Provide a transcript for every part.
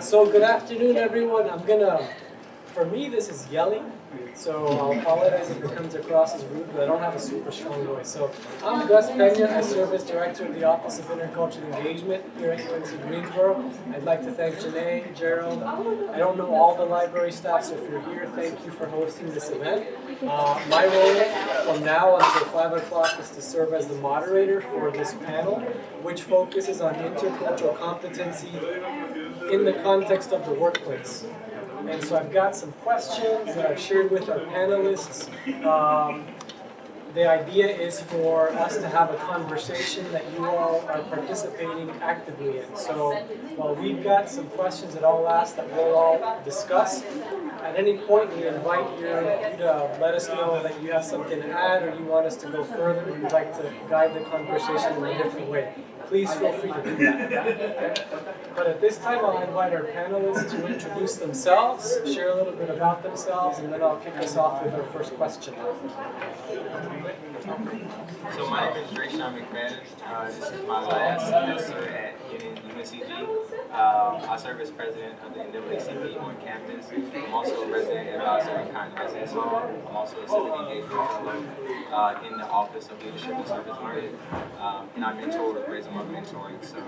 So good afternoon, everyone. I'm gonna, for me, this is yelling, so I'll apologize if it comes across as rude, but I don't have a super strong voice. So I'm Gus Pena. I serve as Director of the Office of Intercultural Engagement here at UNC Greensboro. I'd like to thank Janae, Gerald. I don't know all the library staff, so if you're here, thank you for hosting this event. Uh, my role from now until 5 o'clock is to serve as the moderator for this panel, which focuses on intercultural competency in the context of the workplace. And so I've got some questions that I've shared with our panelists. Um, the idea is for us to have a conversation that you all are participating actively in. So while we've got some questions that I'll ask that we'll all discuss, at any point we invite you, you to let us know that you have something to add or you want us to go further or you'd like to guide the conversation in a different way. Please feel free to do that. But at this time, I'll invite our panelists to introduce themselves, share a little bit about themselves, and then I'll kick us off with our first question. So my name is Drayshawn McFadden. Uh, this is my last semester at UNCG. Um, I serve as president of the NAACP on campus. I'm also a resident advisor at Cotten Residence Hall. I'm also a civic engagement fellow uh, in the Office of Leadership and Service Learning. Um, and I mentor raise them mentoring. So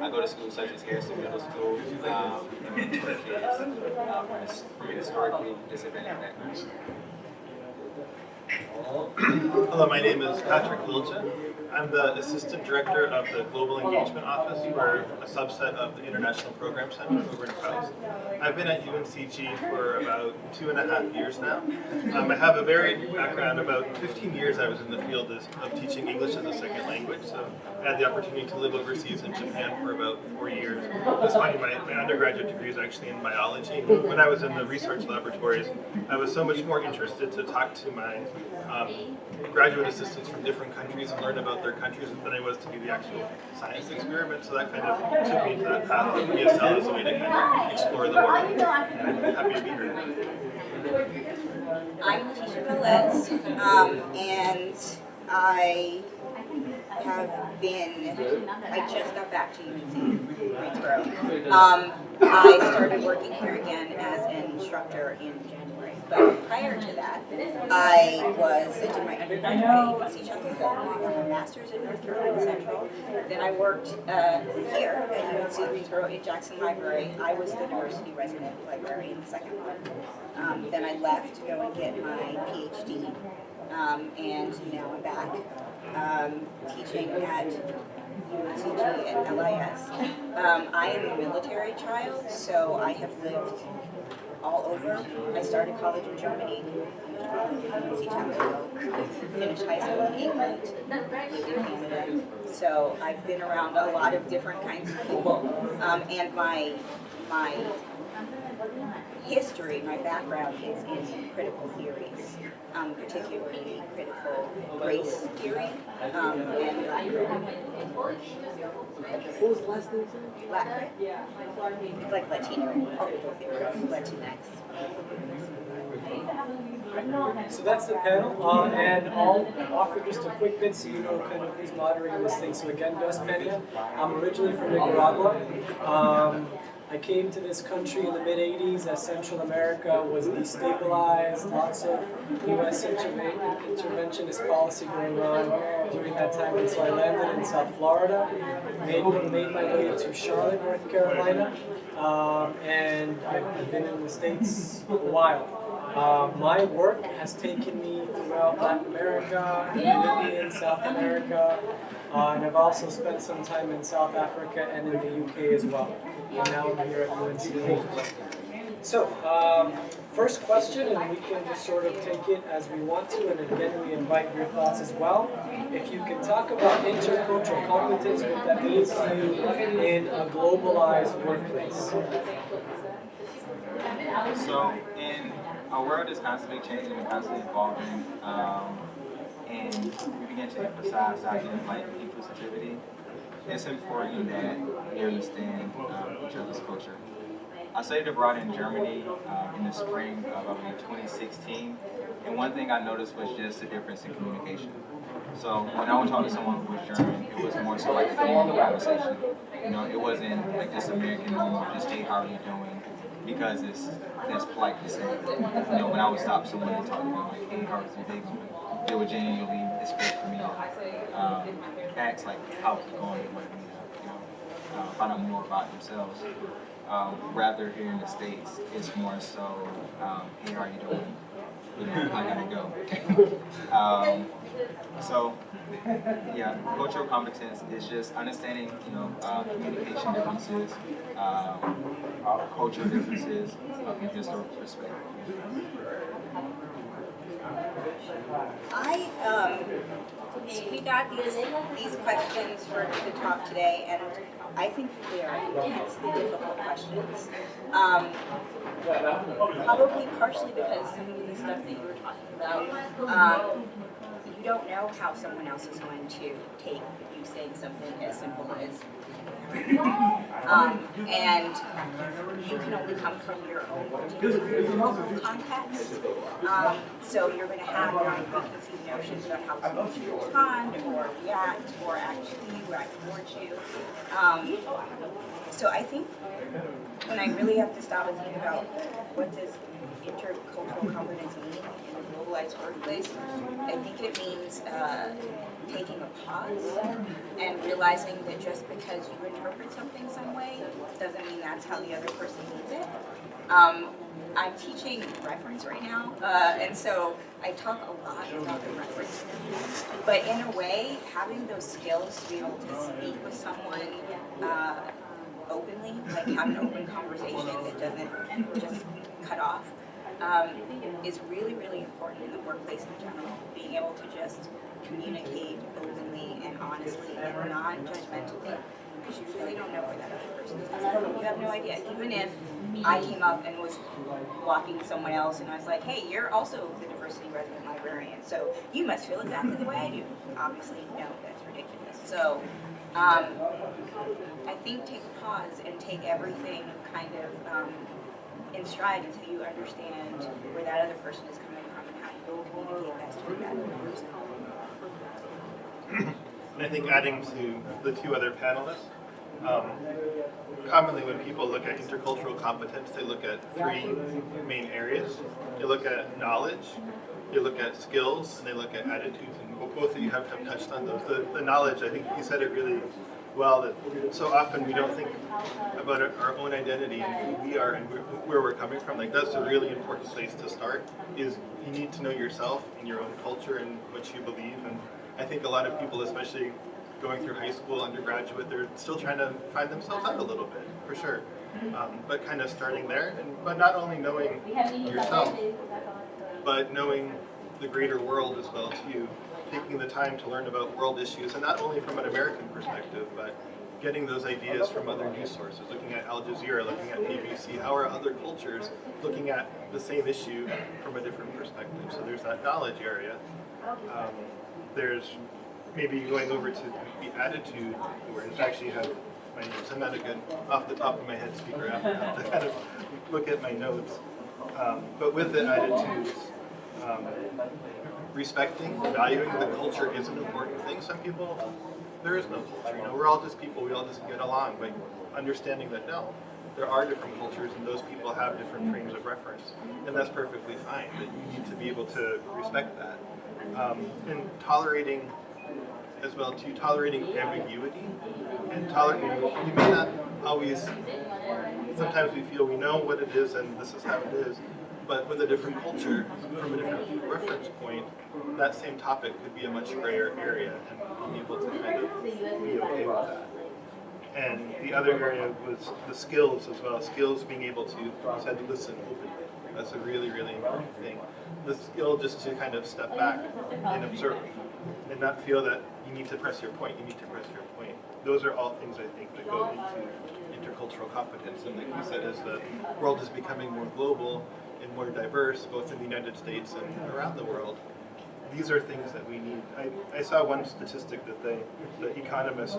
I go to schools such as Harrison Middle School um, and mentor kids uh, from, his, from historically disadvantaged backgrounds. Hello, my name is Patrick Wilchin. I'm the Assistant Director of the Global Engagement Office. We're a subset of the International Program Center over in Foust. I've been at UNCG for about two and a half years now. Um, I have a varied background. About 15 years I was in the field of teaching English as a second language, so I had the opportunity to live overseas in Japan for about four years. It's funny, my, my undergraduate degree is actually in biology. When I was in the research laboratories, I was so much more interested to talk to my um, graduate assistants from different countries and learn about their countries than I was to do the actual science experiment. So that kind of took me into that path of ESL as a way to kind of explore the world. And I'm happy to be here. I'm Letitia Velez, um, and I have been, I just got back to UNC Greensboro. Um, I started working here again as an instructor in January. But prior to that, I was, I did my undergraduate at UNC got my master's in North Carolina Central. Then I worked uh, here at UNC Greensboro in Jackson Library. I was the university resident librarian, the second one. Um, then I left to go and get my PhD, um, and now I'm back um, teaching at UNCG at LIS. Um, I am a military child, so I have lived all over. I started college in Germany, Chapel finished high school in England. So I've been around a lot of different kinds of people, um, and my my history, my background is in critical theories, um, particularly critical race theory um, and What was the last name? It's like Latino theory, Latinx. So that's the panel, uh, and I'll offer just a quick bit so you know kind of who's moderating this thing. So again, Gus Pena. I'm originally from Nicaragua. Um, I came to this country in the mid 80s as Central America was destabilized, lots of US interventionist policy going on during that time. And so I landed in South Florida, made, made my way to Charlotte, North Carolina, um, and I've been in the States a while. Uh, my work has taken me throughout Latin America, Caribbean, South America, uh, and I've also spent some time in South Africa and in the UK as well. And now I'm here at UNC. So, um, first question, and we can just sort of take it as we want to, and again, we invite your thoughts as well. If you can talk about intercultural competence, what that means to you in a globalized workplace. So in our world is constantly changing and constantly evolving, um, and we begin to emphasize the idea of like inclusivity. It's important that we understand um, each other's culture. I studied abroad in Germany um, in the spring of, I believe, 2016, and one thing I noticed was just the difference in communication. So when I would talk to someone who was German, it was more so like a normal conversation. You know, it wasn't like this American normal, just hey, how are you doing? Because it's that's polite to say. You know, when I would stop someone and talk to them like, hey, how's your day? They would genuinely expect for me to um, ask like, how's it going? And uh, you know, uh, find out more about themselves. Um, rather here in the States, it's more so, um, hey, how are you doing? You know, I gotta go. um, so, yeah, cultural competence is just understanding, you know, uh, communication differences, um, cultural differences, uh, and historical perspective. I, um, we got these, these questions for the talk today, and I think they are intensely difficult questions. Um, probably partially because some of the stuff that you were talking about, um, don't know how someone else is going to take you saying something as simple as um, and you can only come from your own local context. Um, so you're going to have your own preconceived notions about how someone should respond or react or actually react towards you. Um, so I think when I really have to stop and think about what does intercultural competence mean I think it means uh, taking a pause and realizing that just because you interpret something some way doesn't mean that's how the other person needs it. Um, I'm teaching reference right now, uh, and so I talk a lot about the reference. But in a way, having those skills to be able to speak with someone uh, openly, like have an open conversation that doesn't just cut off, um, is really, really important in the workplace in general. Being able to just communicate openly and honestly and non-judgmentally, because you really don't know where that other person is coming from. You have no idea. Even if I came up and was walking someone else and I was like, hey, you're also the diversity resident librarian, so you must feel exactly the way I do. Obviously, no, that's ridiculous. So, um, I think take a pause and take everything kind of um, in stride until you understand where that other person is coming from and how you'll communicate best with that other person. And I think adding to the two other panelists, um, commonly when people look at intercultural competence, they look at three main areas. They look at knowledge, they look at skills, and they look at attitudes. And both of you have, have touched on those. The, the knowledge, I think you said it really well, that so often we don't think about our, own identity and who we are and where, where we're coming from. Like that's a really important place to start, is you need to know yourself and your own culture and what you believe. And I think a lot of people, especially going through high school, undergraduate, they're still trying to find themselves out a little bit, for sure. Um, but kind of starting there, and but not only knowing yourself, but knowing the greater world as well too. Taking the time to learn about world issues, and not only from an American perspective, but getting those ideas from other news sources, looking at Al Jazeera, looking at BBC, how are other cultures looking at the same issue from a different perspective. So there's that knowledge area. Um, there's maybe going over to the attitude, where it's actually have my notes. I'm not a good off the top of my head speaker. I have to kind of look at my notes. Um, but with the attitudes, um, respecting, valuing the culture is an important thing. Some people, there is no culture. You know, we're all just people. We all just get along. But understanding that no, there are different cultures, and those people have different frames of reference, and that's perfectly fine. But you need to be able to respect that, um, and tolerating as well to tolerating ambiguity and tolerating. You may not always. Sometimes we feel we know what it is and this is how it is, but with a different culture, from a different reference point, that same topic could be a much grayer area, and being able to kind of be okay with that. And the other area was the skills as well. Skills being able to, said, listen openly. That's a really, really important thing. The skill just to kind of step back and observe and not feel that you need to press your point, you need to press your point. Those are all things I think that go into intercultural competence. And like you said, as the world is becoming more global and more diverse, both in the United States and around the world, these are things that we need. I, I saw one statistic that they, the Economist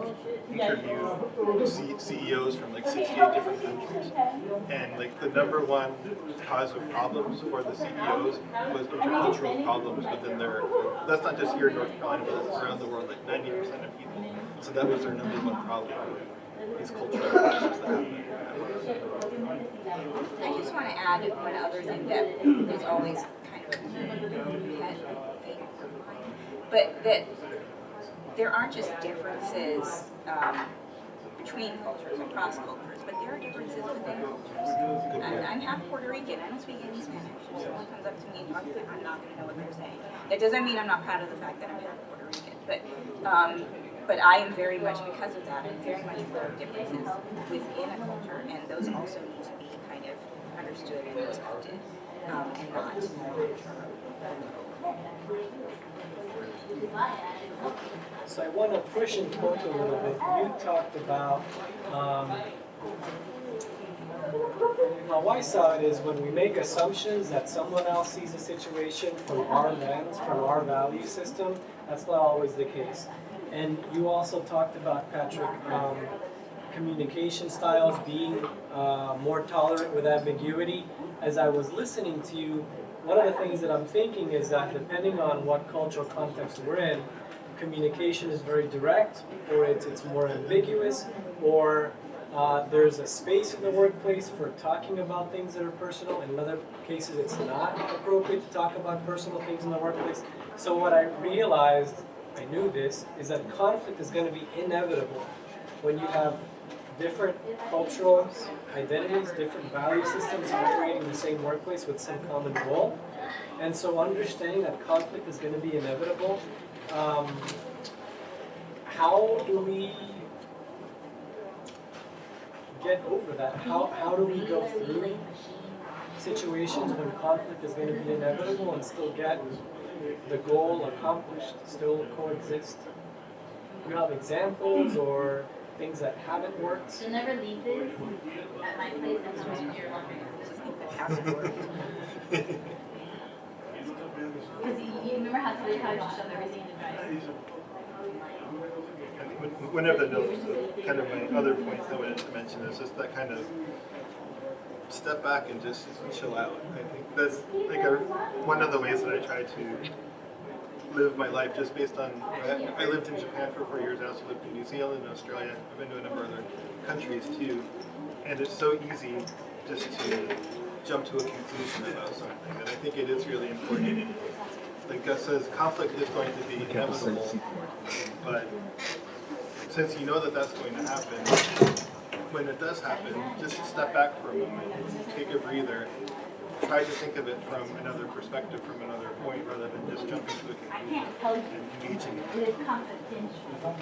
interviewed C- CEOs from like 68 different countries. And like the number one cause of problems for the CEOs was intercultural problems within their, that's not just here in North Carolina, but around the world, like 90% of people. So that was their number one problem, these cultural clashes that happen. I just want to add one other thing that is always kind of pet thing but that there aren't just differences um, between cultures, across cultures, but there are differences within cultures. And I'm half Puerto Rican, I don't speak any Spanish. If someone comes up to me and talks to me, I'm not going to know what they're saying. That doesn't mean I'm not proud of the fact that I'm half Puerto Rican, but um, but I am very much because of that. I'm very much of differences within a culture, and those also need to be kind of understood and respected, um, and not. So I want to push and poke a little bit. You talked about um, how I saw it is when we make assumptions that someone else sees a situation from our lens, from our value system, that's not always the case. And you also talked about, Patrick, um, communication styles being uh, more tolerant with ambiguity. As I was listening to you, one of the things that I'm thinking is that depending on what cultural context we're in, communication is very direct, or it's, it's more ambiguous, or uh, there's a space in the workplace for talking about things that are personal. In other cases, it's not appropriate to talk about personal things in the workplace. So what I realized, I knew this, is that conflict is going to be inevitable when you have different cultural identities, different value systems operating in the same workplace with some common goal. And so understanding that conflict is going to be inevitable, um, how do we get over that? How, how do we go through situations when conflict is going to be inevitable and still get the goal accomplished, still coexist? Do you have examples or things that haven't worked? So never leave this at my place and come in here Because you, you remember how today how I just shoved everything in the dryer? When- One of the kind of my other points I wanted to mention is just that kind of step back and just chill out. I think that's like a, one of the ways that I try to live my life just based on, I, I lived in Japan for four years, I also lived in New Zealand and Australia, I've been to a number of other countries too. And it's so easy just to jump to a conclusion about something, and I think it is really important. Like Gus says, conflict is going to be inevitable, but since you know that that's going to happen, when it does happen, just step back for a moment, take a breather, try to think of it from another perspective, from another point, rather than just jumping to a I conclusion can't tell you, and engaging. it is confidential.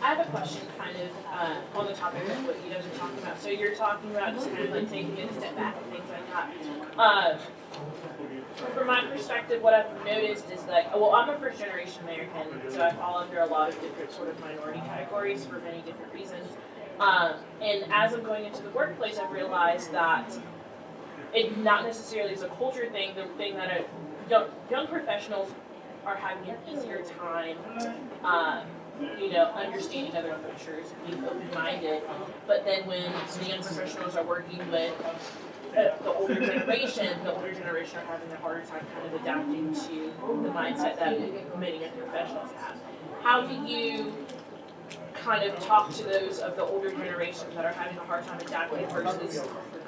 I have a question kind of uh, on the topic of what you guys are talking about. So you're talking about just kind of like taking a step back and things like that. Uh, from my perspective, what I've noticed is like, well, I'm a first generation American, so I fall under a lot of different sort of minority categories for many different reasons. Um, and as I'm going into the workplace, I've realized that it not necessarily is a culture thing. The thing that young, young professionals are having an easier time, um, you know, understanding other cultures, being open-minded. But then when the young professionals are working with uh, the older generation, the older generation are having a harder time kind of adapting to the mindset that many young professionals have. How do you kind of talk to those of the older generation that are having a hard time adapting versus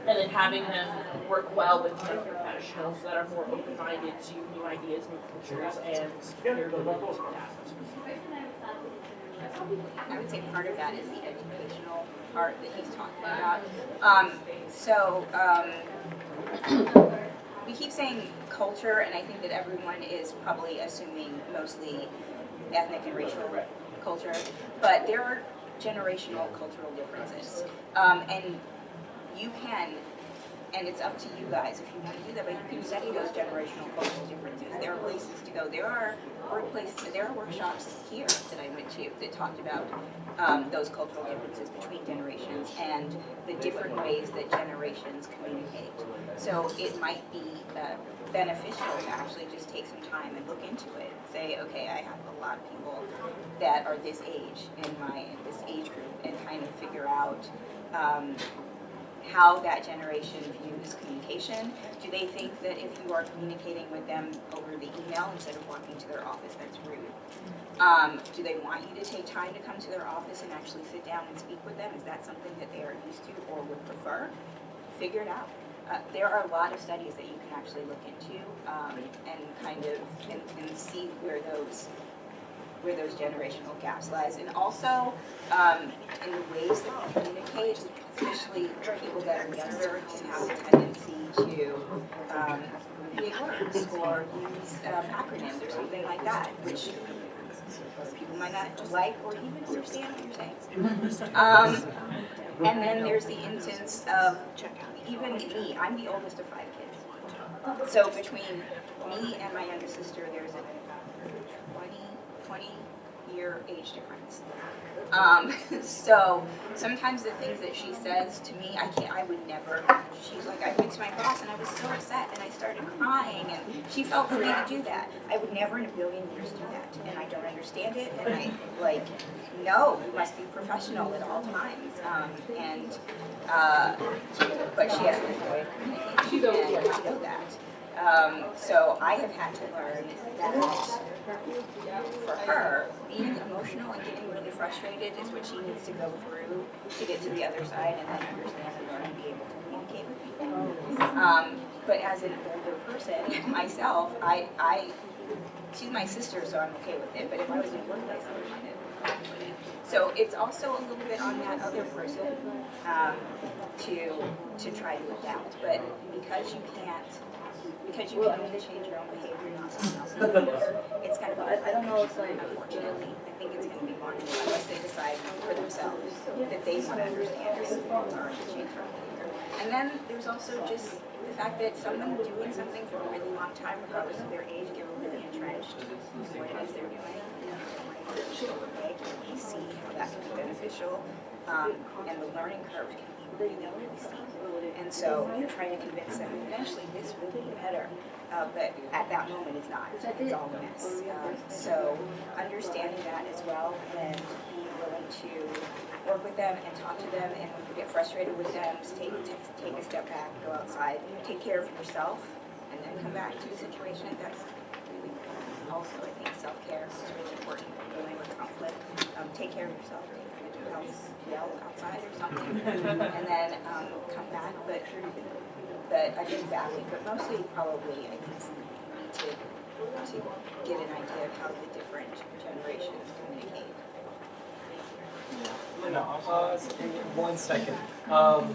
and then having them work well with young professionals that are more open-minded to new ideas, new cultures, and their ability to adapt. I would say part of that is the educational part that he's talking about. Um, so, um, we keep saying culture, and I think that everyone is probably assuming mostly ethnic and racial culture, but there are generational cultural differences. Um, and you can, and it's up to you guys if you want to do that, but you can study those generational cultural differences. There are places to go. There are workplaces, there are workshops here that I went to that talked about um, those cultural differences between generations and the different ways that generations communicate. So it might be uh, beneficial to actually just take some time and look into it. Say, okay, I have a lot of people that are this age in my, this age group and kind of figure out um, how that generation views communication. Do they think that if you are communicating with them over the email instead of walking to their office, that's rude? Um, do they want you to take time to come to their office and actually sit down and speak with them? Is that something that they are used to or would prefer? Figure it out. Uh, there are a lot of studies that you can actually look into um, and kind of see where those where those generational gaps lies, and also um, in the ways that we communicate, especially for people that are younger can have a tendency to um, words or use um, acronyms or something like that, which people might not like or even understand what you're saying. Um, and then there's the instance of even me, I'm the oldest of five kids. So between me and my younger sister, there's a 20, 20 year age difference. Um, so sometimes the things that she says to me, I can't, I would never, she's like, I went to my boss and I was so upset and I started crying and she felt free to do that. I would never in a billion years do that and I don't understand it and I, like, no, you must be professional at all times. Um, and, uh, but she has a way of communicating and I know that. Um, so I have had to learn that for her, being emotional and getting really frustrated is what she needs to go through to get to the other side and then understand and learn and be able to communicate with people. Um, but as an older person, myself, I, I, she's my sister, so I'm okay with it, but if I was in a workplace, I would find it. So it's also a little bit on that other person, um, to, to try to adapt, but because you can't, because you can only change your own behavior, not someone else's it's kind of, I, don't know if, unfortunately, I think it's gonna be marginal unless they decide for themselves that they wanna understand it and change their behavior. And then there's also just the fact that someone doing something for a really long time, regardless of their age, get really entrenched in what it is they're doing. Okay, we see how that can be beneficial, um, and the learning curve can be really, really steep. And so you're trying to convince them eventually this will be better, uh, but at that moment it's not. It's all a mess. Um, so understanding that as well and being willing to work with them and talk to them and when you get frustrated with them, take, take, take a step back, go outside, take care of yourself, and then come back to the situation. That's really also, I think, self-care is really important when dealing with conflict. Um, take care of yourself, yell outside or something, and then um, come back. But but I that way, but mostly probably I think to to get an idea of how the different generations communicate. And also, Uh, one second. Um,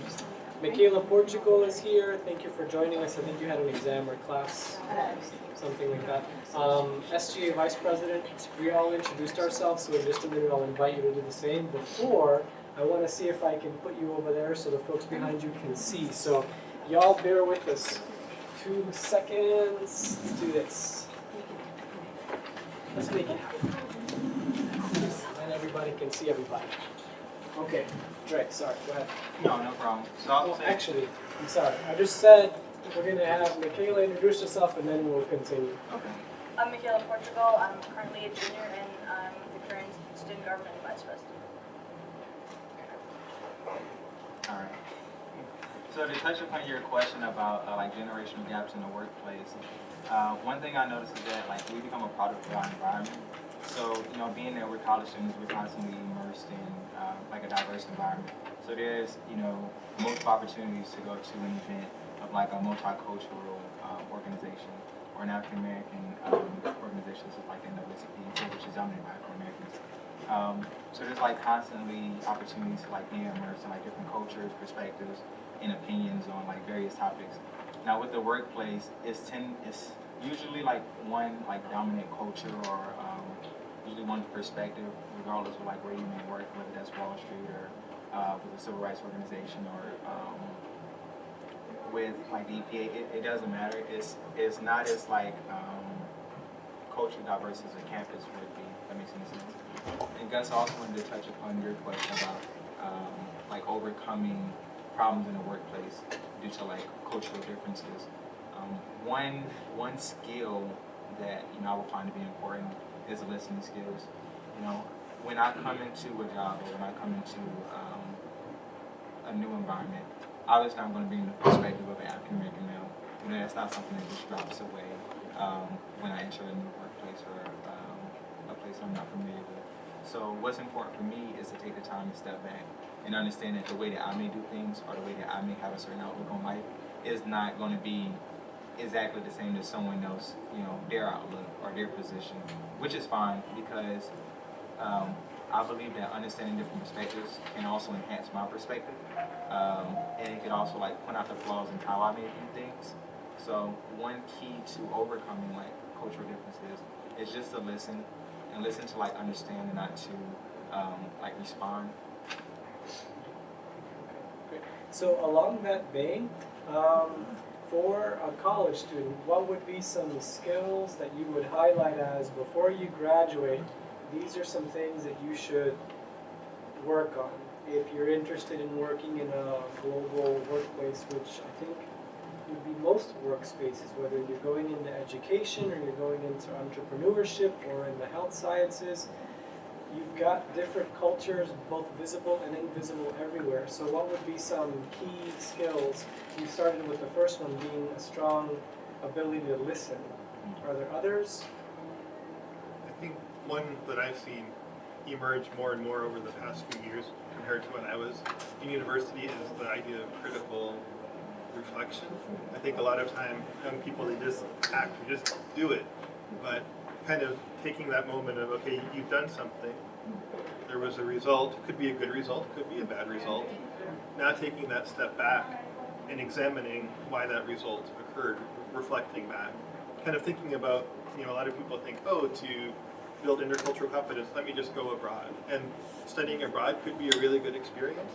Michaela Portugal is here. Thank you for joining us. I think you had an exam or class, something like that. Um, SGA Vice President, we all introduced ourselves, so in just a minute I'll invite you to do the same. Before, I want to see if I can put you over there so the folks behind you can see. So, y'all bear with us. Two seconds. Let's do this. Let's make it happen. And everybody can see everybody. Okay, Dre, sorry, go ahead. no, no problem. So I'll Well, actually, I'm sorry, I just said we're gonna have Michaela introduce herself and then we'll continue. Okay. I'm Michaela Portugal. I'm currently a junior and I'm the current student government vice president. Alright. So to touch upon your question about uh, like generational gaps in the workplace, uh, one thing I noticed is that like we become a product of our environment. So you know, being that we're college students, we're constantly immersed in uh, like a diverse environment. So there's you know multiple opportunities to go to an event of like a multicultural uh, organization or an African American um, organization, such like NAACP, which is dominated by African Americans. Um, so there's like constantly opportunities to like be immersed in like different cultures, perspectives, and opinions on like various topics. Now with the workplace, it's ten, it's usually like one like dominant culture or um, usually one perspective, regardless of like where you may work, whether that's Wall Street or uh, with a civil rights organization or um, with like the EPA. It, it doesn't matter. It's it's not as like um, culturally diverse as a campus would be. If that makes any sense. And Gus also wanted to touch upon your question about um, like overcoming problems in the workplace. due to like cultural differences. Um, one one skill that you know I would find to be important is the listening skills. You know, when I come into a job or when I come into um, a new environment, obviously I'm going to be in the perspective of an African American male. You know, that's not something that just drops away um, when I enter a new workplace or um, a place I'm not familiar with. So what's important for me is to take the time to step back and understand that the way that I may do things or the way that I may have a certain outlook on life is not going to be exactly the same as someone else, you know, their outlook or their position, which is fine because um, I believe that understanding different perspectives can also enhance my perspective, um, and it can also like point out the flaws in how I may view things. So one key to overcoming like cultural differences is just to listen and listen to like understand and not to um, like respond. So along that vein, um, for a college student, what would be some skills that you would highlight as before you graduate? These are some things that you should work on if you're interested in working in a global workplace, which I think would be most workspaces, whether you're going into education or you're going into entrepreneurship or in the health sciences. You've got different cultures, both visible and invisible everywhere. So what would be some key skills? You started with the first one being a strong ability to listen. Are there others? I think one that I've seen emerge more and more over the past few years compared to when I was in university is the idea of critical reflection. I think a lot of time young people they just act, they just do it, but kind of taking that moment of okay, you've done something, there was a result, could be a good result, could be a bad result. Now taking that step back and examining why that result occurred, reflecting back, kind of thinking about you know a lot of people think oh to build intercultural competence, let me just go abroad. And studying abroad could be a really good experience,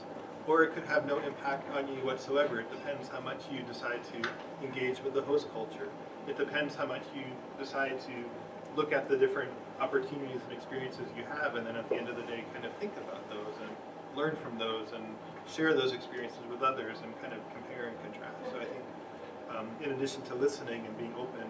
or it could have no impact on you whatsoever. It depends how much you decide to engage with the host culture. It depends how much you decide to look at the different opportunities and experiences you have, and then at the end of the day, kind of think about those and learn from those and share those experiences with others and kind of compare and contrast. So I think, um, in addition to listening and being open,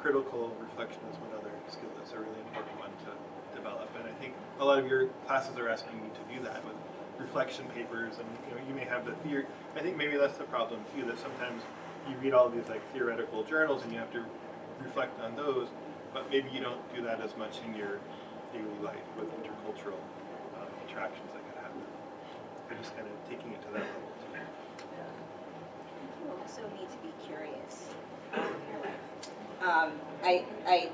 critical reflection is one other skill that's a really important one to develop. And I think a lot of your classes are asking you to do that with reflection papers, and you know you may have the theory. I think maybe that's the problem too. That sometimes you read all these like theoretical journals and you have to reflect on those, but maybe you don't do that as much in your daily life with intercultural uh, interactions that could happen. You're just kind of taking it to that level too. You also need to be curious about your life. Um, I, I,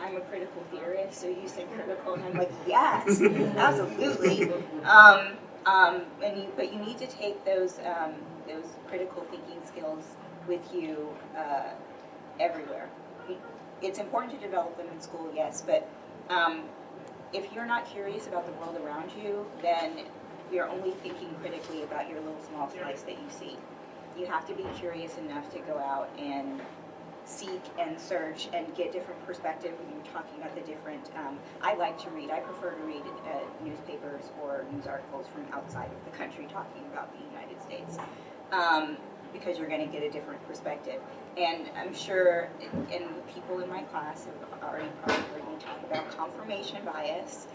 I'm a critical theorist, so you said critical, and I'm like, yes, absolutely. Um, um, and you, but you need to take those, um, those critical thinking skills with you uh, everywhere. It's important to develop them in school, yes, but um, if you're not curious about the world around you, then you're only thinking critically about your little small slice that you see. You have to be curious enough to go out and seek and search and get different perspective when you're talking about the different, um, I like to read, I prefer to read uh, newspapers or news articles from outside of the country talking about the United States. Um, because you're going to get a different perspective. And I'm sure, and people in my class have already probably heard me talk about confirmation bias.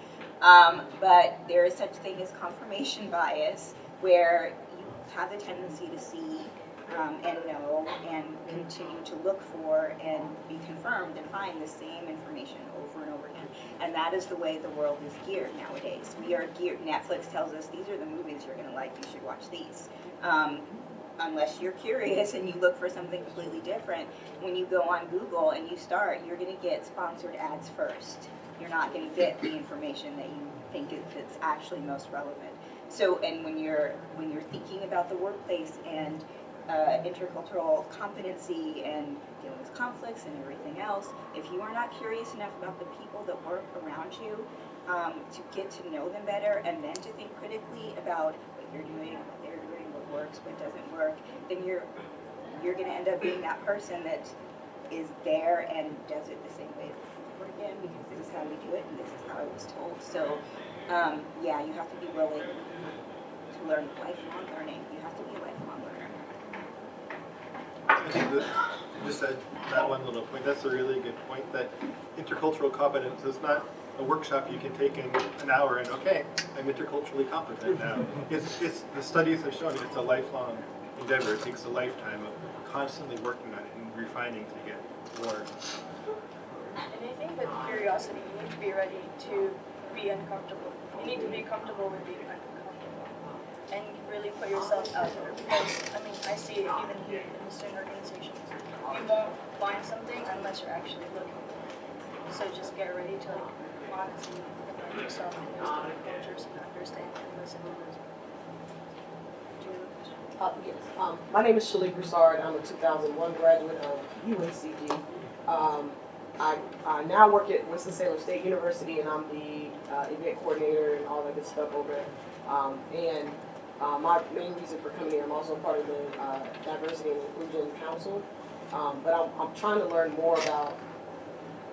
Um, but there is such thing as confirmation bias, where you have the tendency to see um, and know and continue to look for and be confirmed and find the same information over and over again. And that is the way the world is geared nowadays. We are geared, Netflix tells us these are the movies you're going to like, you should watch these. Um, unless you're curious and you look for something completely different, when you go on Google and you start, you're going to get sponsored ads first. You're not going to get the information that you think is actually most relevant. So, and when you're when you're thinking about the workplace and uh, intercultural competency and dealing with conflicts and everything else, if you are not curious enough about the people that work around you um, to get to know them better and then to think critically about what you're doing, what they're doing, what works, what doesn't work, then you're you're going to end up being that person that is there and does it the same way over again because this is how we do it and this is how I was told. So, um, yeah, you have to be willing to learn lifelong learning. You have to be a lifelong I think that, just that, that one little point, that's a really good point, that intercultural competence is not a workshop you can take in an hour and, okay, I'm interculturally competent now. It's, it's, the studies have shown it's a lifelong endeavor, it takes a lifetime of constantly working on it and refining to get more. And I think with curiosity, you need to be ready to be uncomfortable. You need to be comfortable with being uncomfortable. And really put yourself out there because, I mean, I see it even here in the student organizations. You won't find something unless you're actually looking. So just get ready to like honestly immerse yourself in those different cultures and understand and listen to those. Do you have a question? Uh, yes, um, my name is Shalik Broussard, I'm a two thousand one graduate of UNCG. Um, I, I now work at Winston-Salem State University and I'm the, uh, event coordinator and all that good stuff over there. Um, and, uh, my main reason for coming here, I'm also part of the, uh, Diversity and Inclusion Council. Um, but I'm, I'm trying to learn more about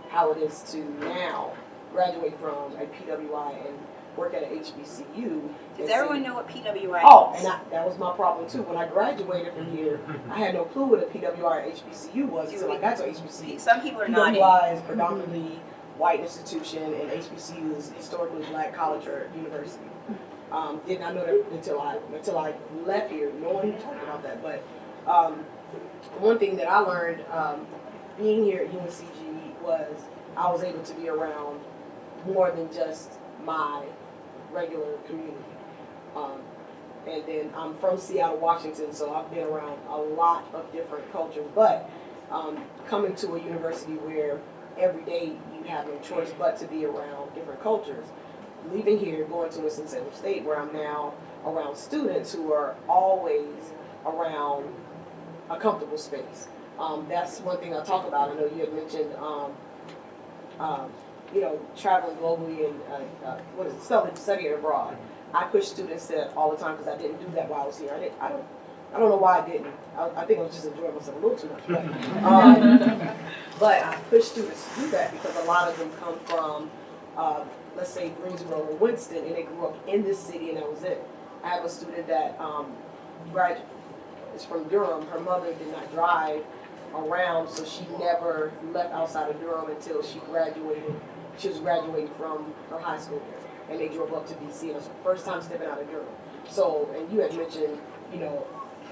how it is to now graduate from a PWI and work at a HBCU. and Does see- everyone know what PWI Oh, is? and I, that was my problem too. When I graduated from here, I had no clue what a PWI or HBCU was until I got to HBCU. Some people are not. PWI is predominantly white institution and HBCU is historically black college or university. Um, did not know that until I until I left here. No one talked about that. But um, one thing that I learned um, being here at UNCG was I was able to be around more than just my regular community. Um, and then I'm from Seattle, Washington, so I've been around a lot of different cultures. But um, coming to a university where every day you have no choice but to be around different cultures, leaving here, going to Winston-Salem State, where I'm now around students who are always around a comfortable space. Um, that's one thing I talk about. I know you had mentioned, um, um, you know, traveling globally and uh, uh, what is it, studying, studying abroad. I push students to all the time because I didn't do that while I was here. I didn't. I don't. I don't know why I didn't. I, I think I was just enjoying myself a little too much. But, um, but I push students to do that because a lot of them come from, uh, let's say Greensboro or Winston, and they grew up in this city, and that was it. I have a student that um, graduated is from Durham. Her mother did not drive around, so she never left outside of Durham until she graduated. She was graduating from her high school and they drove up to DC. And it was her first time stepping out of Durham. So, and you had mentioned, you know,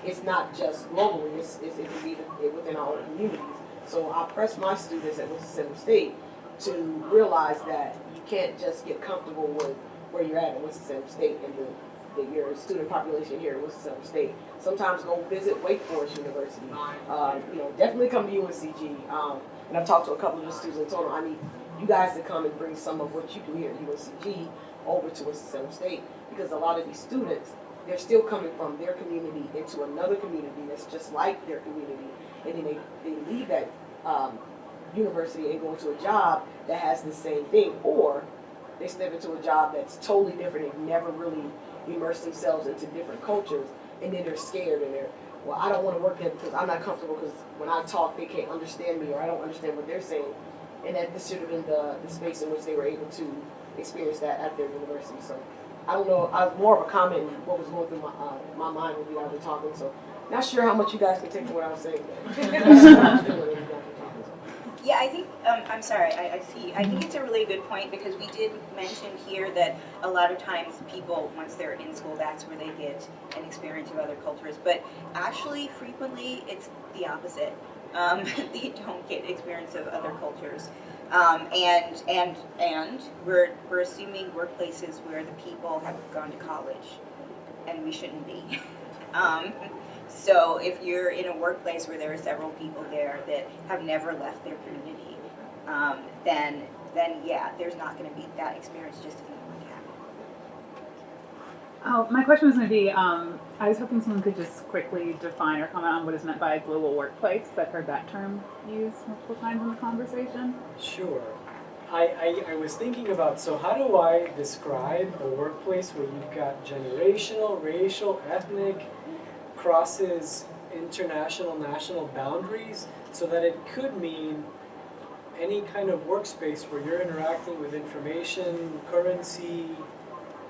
it's not just globally; it's, it's it can be within our own communities. So I press my students at Winston-Salem State to realize that you can't just get comfortable with where you're at at Winston-Salem State and the, the your student population here at Winston-Salem State. Sometimes go visit Wake Forest University. Uh, you know, definitely come to UNCG. Um, and I've talked to a couple of the students and told them I need you guys to come and bring some of what you do here at UNCG over to Winston-Salem State because a lot of these students, they're still coming from their community into another community that's just like their community, and then they, they leave that um, university and go into a job that has the same thing, or they step into a job that's totally different and never really immerse themselves into different cultures, and then they're scared and they're, well, I don't want to work there because I'm not comfortable because when I talk, they can't understand me or I don't understand what they're saying. And that this should have been the, the space in which they were able to experience that at their university. So I don't know, I was more of a comment what was going through my, uh, my mind when you guys were talking. So not sure how much you guys can take from what I was saying. Yeah, I think, um, I'm sorry, I, I see, I think it's a really good point because we did mention here that a lot of times people, once they're in school, that's where they get an experience of other cultures. But actually, frequently, it's the opposite. Um, they don't get experience of other cultures. Um, and, and, and we're, we're assuming workplaces where the people have gone to college and we shouldn't be. so if you're in a workplace where there are several people there that have never left their community, um, then then yeah, there's not going to be that experience just isn't going to happen. Oh, my question was going to be, um, I was hoping someone could just quickly define or comment on what is meant by a global workplace. I've heard that term used multiple times in the conversation. Sure. I, I, I was thinking about, so how do I describe a workplace where you've got generational, racial, ethnic, crosses international, national boundaries, so that it could mean any kind of workspace where you're interacting with information, currency,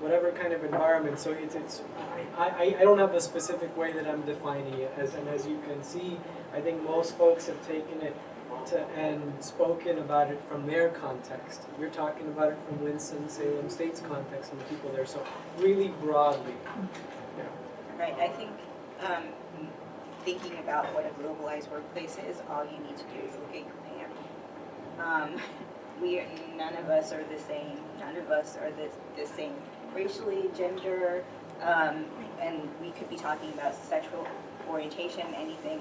whatever kind of environment. So it's, it's I, I, I don't have a specific way that I'm defining it as, and as you can see, I think most folks have taken it to, and spoken about it from their context. We're talking about it from Winston-Salem State's context and the people there, so really broadly. Yeah. Right, I think, um, thinking about what a globalized workplace is, all you need to do is look at your pant. Um, we, are- none of us are the same, none of us are the, the same racially, gender, um, and we could be talking about sexual orientation, anything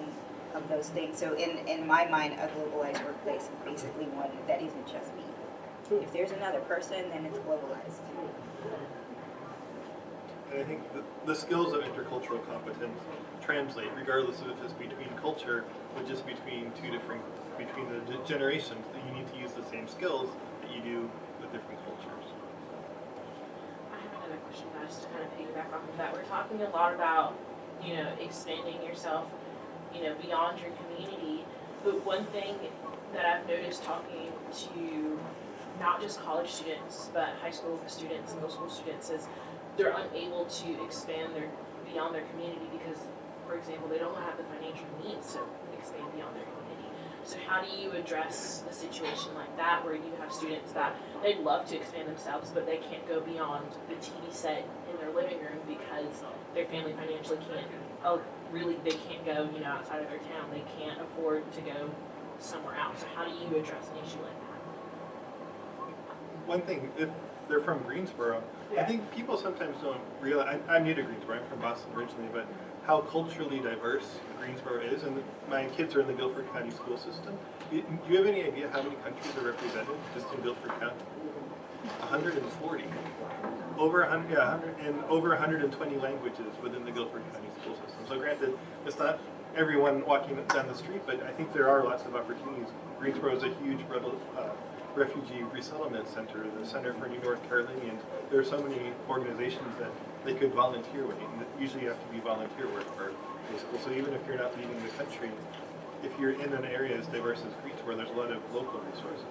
of those things. So in, in my mind, a globalized workplace is basically one that isn't just me. If there's another person, then it's globalized. And I think the, skills of intercultural competence translate regardless of if it's between culture or just between two different, between the generations, that you need to use the same skills that you do with different cultures. I have another question, guys, to kind of piggyback off of that. We're talking a lot about, you know, expanding yourself, you know, beyond your community. But one thing that I've noticed talking to not just college students, but high school students, middle school students, is they're unable to expand their beyond their community because, for example, they don't have the financial means to expand beyond their community. So how do you address a situation like that where you have students that they'd love to expand themselves, but they can't go beyond the TV set in their living room because their family financially can't. Oh, really? They can't go, you know, outside of their town. They can't afford to go somewhere else. So how do you address an issue like that? One thing, they're from Greensboro, I think people sometimes don't realize, I, I'm new to Greensboro, I'm from Boston originally, but how culturally diverse Greensboro is, and my kids are in the Guilford County school system. Do you have any idea how many countries are represented just in Guilford County? 140. Over 100, yeah, 100, and over 120 languages within the Guilford County school system. So granted, it's not everyone walking down the street, but I think there are lots of opportunities. Greensboro is a huge uh, refugee resettlement center, the Center for New North Carolinians. There are so many organizations that they could volunteer with. And usually you have to be volunteer work for a school. So even if you're not leaving the country, if you're in an area as diverse as Greensboro, where there's a lot of local resources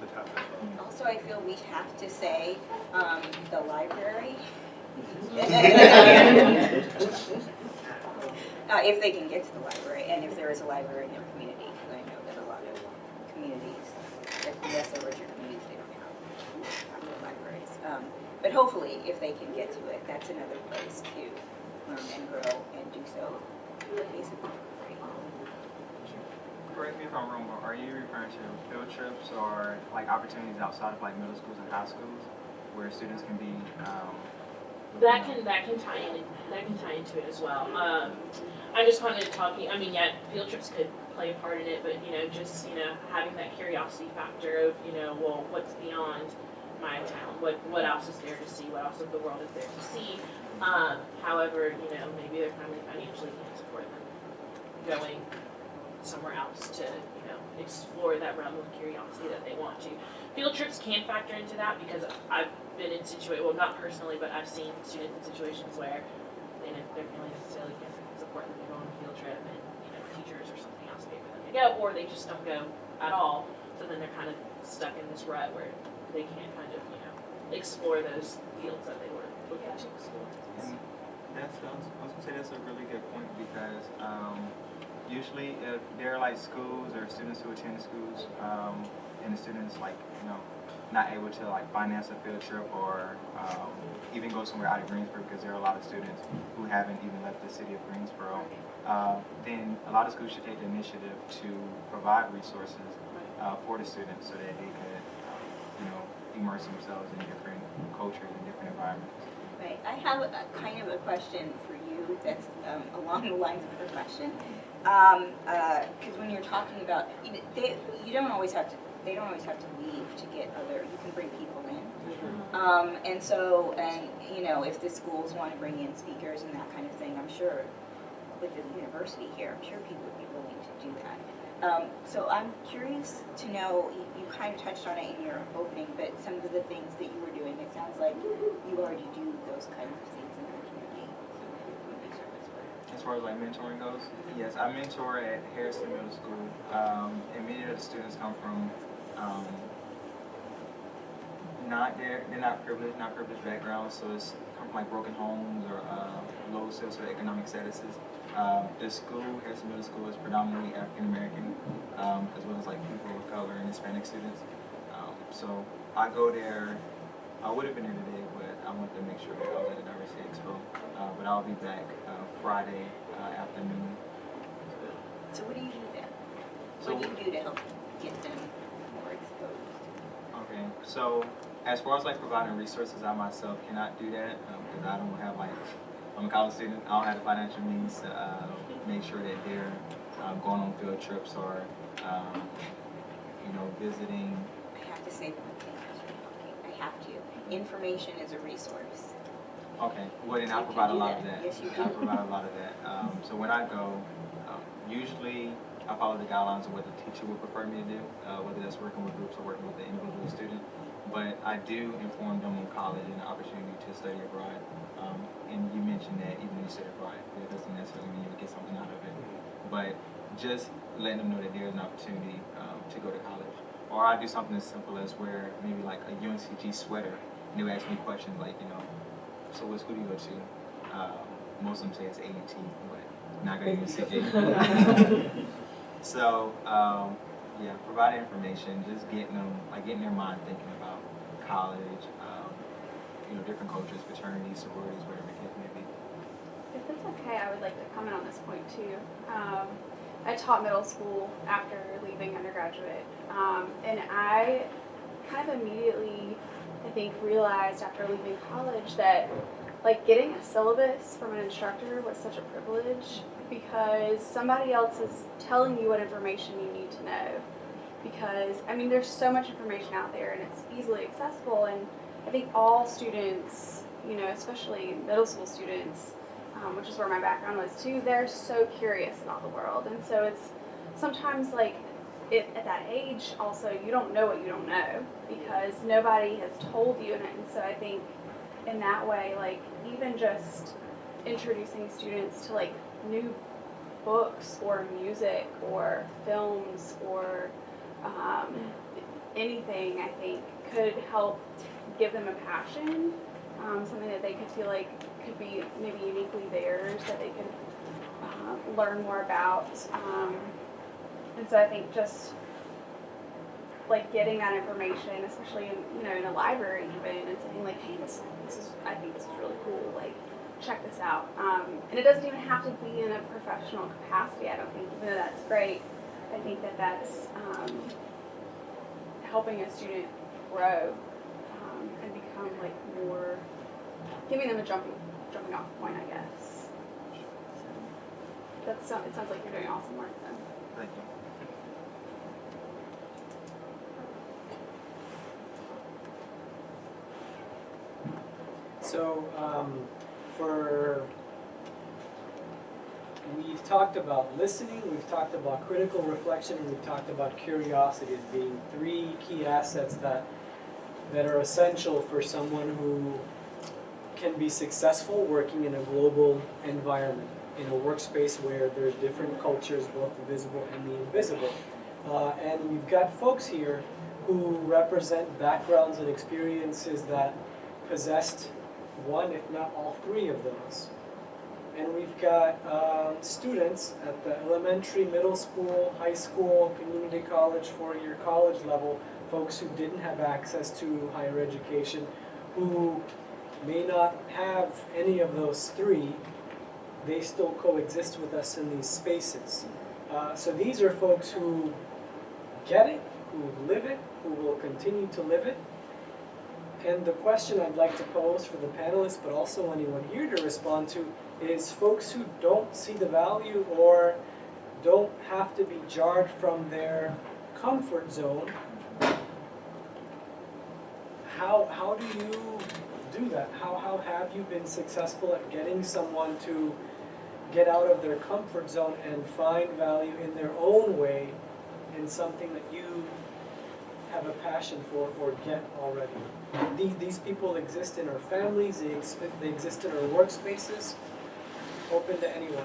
to tap into. Also, I feel we have to say, um, the library. Uh, if they can get to the library, and if there is a library in their community, because I know that a lot of communities, like lesser richer communities, they don't have, have their libraries. Um, but hopefully, if they can get to it, that's another place to learn and grow and do so basically for free. Correct me if I'm wrong, but are you referring to field trips or like opportunities outside of like middle schools and high schools where students can be, um, That can that can tie in that can tie into it as well. Um, I just wanted to talk. I mean, yeah, field trips could play a part in it, but you know, just you know, having that curiosity factor of you know, well, what's beyond my town? What what else is there to see? What else of the world is there to see? Um, however, you know, maybe their family financially can't support them going somewhere else to you know explore that realm of curiosity that they want to. Field trips can factor into that because I've been in situa well not personally, but I've seen students in situations where they their family necessarily can't support them to go on a field trip and you know teachers or something else pay for them to go, or they just don't go at all. So then they're kind of stuck in this rut where they can't kind of you know explore those fields that they were looking to explore. And that's, I was, I was gonna say that's a really good point because um, usually if there are like schools or students who attend schools um, and the students like, you know, not able to like finance a field trip or um, even go somewhere out of Greensboro because there are a lot of students who haven't even left the city of Greensboro, uh, then a lot of schools should take the initiative to provide resources uh, for the students so that they could, uh, you know, immerse themselves in different cultures and different environments. Right, I have a kind of a question for you that's um, along the lines of her question. Um, because when you're talking about, you, they, you don't always have to, they don't always have to leave to get other, you can bring people in. Um, and so, and, you know, if the schools want to bring in speakers and that kind of thing, I'm sure with the university here, I'm sure people would be willing to do that. Um, so I'm curious to know, you, you kind of touched on it in your opening, but some of the things that you were doing, it sounds like you already do those kinds of things in your community, some of your community service work. As far as like mentoring goes, yes, I mentor at Hairston Middle School, um, and many of the students come from um, not they're they're not privileged, not privileged backgrounds, so it's come from like broken homes or uh, low socioeconomic statuses. Um, the school, Hairston Middle School, is predominantly African American, um, as well as like people of color and Hispanic students. Um, so I go there. I would have been there today, but I wanted to make sure that I was at the Diversity Expo. Uh, but I'll be back uh, Friday uh, afternoon. So what do you do then? So What do you do to help get them? Okay, so as far as like providing resources, I myself cannot do that because I don't have like, I'm a college student, I don't have the financial means to uh, make sure that they're um, going on field trips or, um, you know, visiting. I have to say one thing as we're talking. I have to. Information is a resource. Okay, well then I'll provide a do lot that. of that. Yes, you I'll provide a lot of that. Um, so when I go, um, usually I follow the guidelines of what the teacher would prefer me to do, uh, whether that's working with groups or working with the individual student. But I do inform them on college and the opportunity to study abroad. Um, and you mentioned that even when you study abroad, that doesn't necessarily mean you get something out of it. But just letting them know that there's an opportunity um, to go to college. Or I do something as simple as wear maybe like a UNCG sweater, and they would ask me questions like, you know, so what school do you go to? Um, most of them say it's A&T, but not going to UNCG. So, um, yeah, providing information, just getting them, like getting their mind thinking about college, um, you know, different cultures, fraternities, sororities, whatever the case may be. If it's okay, I would like to comment on this point too. Um, I taught middle school after leaving undergraduate, um, and I kind of immediately, I think, realized after leaving college that like getting a syllabus from an instructor was such a privilege because somebody else is telling you what information you need to know. Because I mean, there's so much information out there, and it's easily accessible, and I think all students, you know, especially middle school students, um, which is where my background was too, they're so curious about the world. And so it's sometimes like at that age, also, you don't know what you don't know because nobody has told you. And so I think in that way, like even just introducing students to like new books or music or films or um, anything, I think could help give them a passion, um, something that they could feel like could be maybe uniquely theirs, that they could uh, learn more about. Um, and so I think just like getting that information, especially in you know in a library even, and saying like, hey, this this is I think this is really cool. Like, check this out. Um, and it doesn't even have to be in a professional capacity. I don't think, even though that's great. I think that that's um, helping a student grow um, and become like more, giving them a jumping jumping off point, I guess. So that's it sounds like you're doing awesome work then. Thank you. So, um, for we've talked about listening, we've talked about critical reflection, and we've talked about curiosity as being three key assets that that are essential for someone who can be successful working in a global environment, in a workspace where there's different cultures, both the visible and the invisible. Uh, and we've got folks here who represent backgrounds and experiences that possessed one, if not all three of those. And we've got um, students at the elementary, middle school, high school, community college, four-year college level, folks who didn't have access to higher education, who may not have any of those three, they still coexist with us in these spaces. Uh, so these are folks who get it, who live it, who will continue to live it, and the question I'd like to pose for the panelists, but also anyone here to respond to, is folks who don't see the value or don't have to be jarred from their comfort zone. How, how do you do that? How, how have you been successful at getting someone to get out of their comfort zone and find value in their own way in something that you have a passion for or get already. These, these people exist in our families, they, ex- they exist in our workspaces, open to anyone.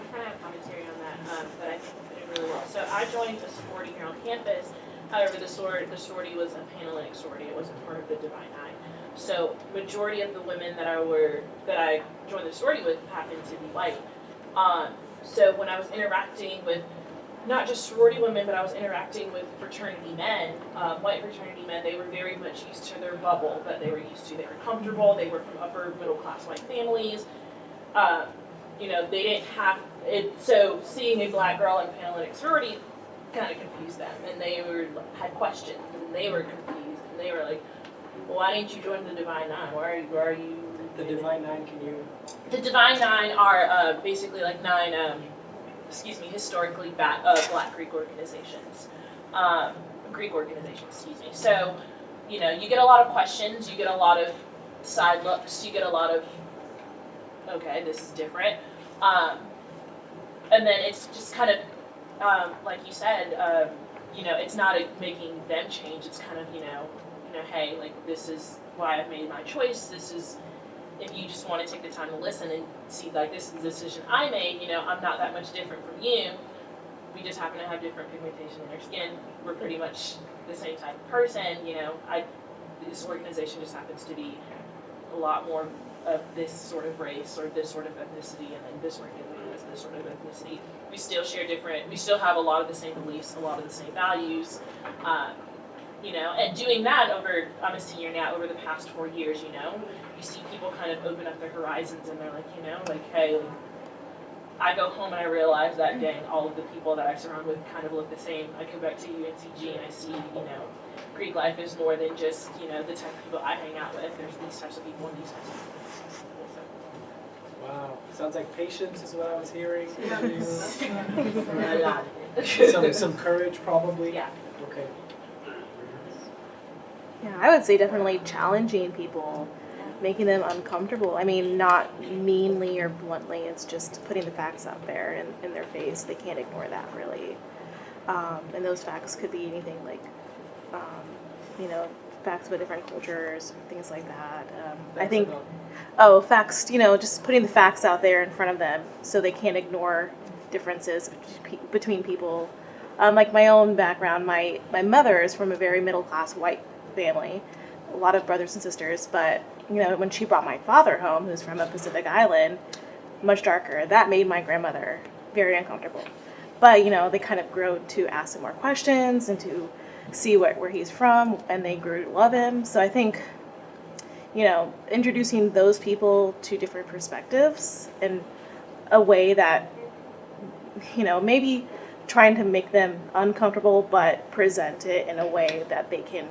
I kind of have commentary on that, um, but I think we it really well. So I joined a sorority here on campus, However, the sorority, the sorority was a Panhellenic sorority. It wasn't part of the Divine Nine. So majority of the women that I were that I joined the sorority with happened to be white. Um, so when I was interacting with not just sorority women, but I was interacting with fraternity men, um, white fraternity men. They were very much used to their bubble that they were used to. They were comfortable. They were from upper middle class white families. Um, you know, they didn't have it. So seeing a black girl in Panhellenic sorority kind of confused them, and they were had questions, and they were confused, and they were like, well, "Why didn't you join the Divine Nine? Why are you? Why are you?" The Divine Nine, can you? The Divine Nine are uh, basically like nine, um, excuse me, historically uh, Black Greek organizations, um, Greek organizations, excuse me. So, you know, you get a lot of questions, you get a lot of side looks, you get a lot of, okay, this is different, um, and then it's just kind of, um, like you said, um, you know, it's not a, making them change. It's kind of, you know, you know, hey, like this is why I've made my choice. This is if you just want to take the time to listen and see like this is the decision I made, you know, I'm not that much different from you. We just happen to have different pigmentation in our skin. We're pretty much the same type of person, you know. I this organization just happens to be a lot more of this sort of race or this sort of ethnicity and then this organization is this sort of ethnicity. We still share different we still have a lot of the same beliefs, a lot of the same values. Um, you know, and doing that over I'm a senior now, over the past four years, you know, you see people kind of open up their horizons and they're like, you know, like, hey, like, I go home and I realize that mm. dang, all of the people that I surround with kind of look the same. I come back to UNCG and I see, you know, Greek life is more than just, you know, the type of people I hang out with. There's these types of people and these types of people. and these types of people. So, Wow, sounds like patience is what I was hearing. a some some courage probably. Yeah. Okay. Yeah, I would say definitely challenging people, making them uncomfortable. I mean, not meanly or bluntly, it's just putting the facts out there in, in their face. They can't ignore that, really. Um, and those facts could be anything like, um, you know, facts about different cultures, things like that. Um, I think, oh, facts, you know, just putting the facts out there in front of them so they can't ignore differences between people. Um, like my own background, my, my mother is from a very middle class white family, a lot of brothers and sisters, but you know, when she brought my father home, who's from a Pacific island, much darker, that made my grandmother very uncomfortable. But you know, they kind of grew to ask him more questions and to see what, where he's from, and they grew to love him. So I think, you know, introducing those people to different perspectives in a way that, you know, maybe trying to make them uncomfortable, but present it in a way that they can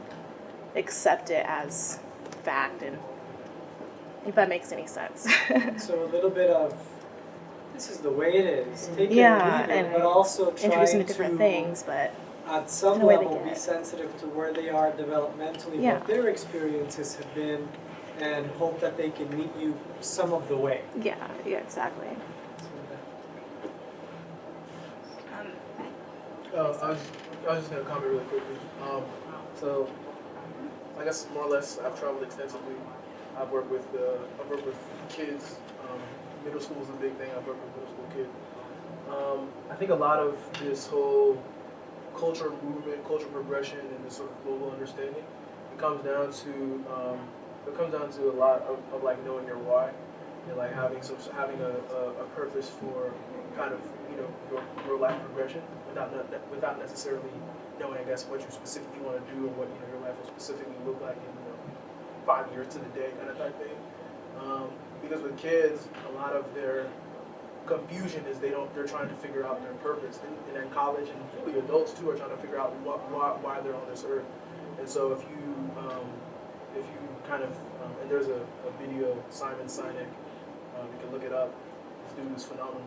accept it as fact and if that makes any sense. So a little bit of this is the way it is. Take Yeah, it or leave it, and but also trying Introducing to different to things, but at some in a way they level be sensitive to where they are developmentally, Yeah. what their experiences have been, and hope that they can meet you some of the way. yeah, yeah, exactly. Um, Uh, I was, I was just gonna comment really quickly. Um, so, I guess more or less, I've traveled extensively. I've worked with, uh, I've worked with kids. Um, middle school is a big thing. I've worked with middle school kids. Um, I think a lot of this whole culture movement, cultural progression, and this sort of global understanding, it comes down to, um, it comes down to a lot of, of like knowing your why, and like having some, having a, a, a purpose for kind of, you know, your, your life progression without without necessarily knowing, I guess, what you specifically want to do or what you know your life will specifically look like in you know five years to the day kind of type thing. Um, because with kids, a lot of their confusion is they don't they're trying to figure out their purpose, and, and in college and really adults too are trying to figure out what why, why they're on this earth. And so if you um, if you kind of um, and there's a, a video Simon Sinek, um, you can look it up. This dude is phenomenal.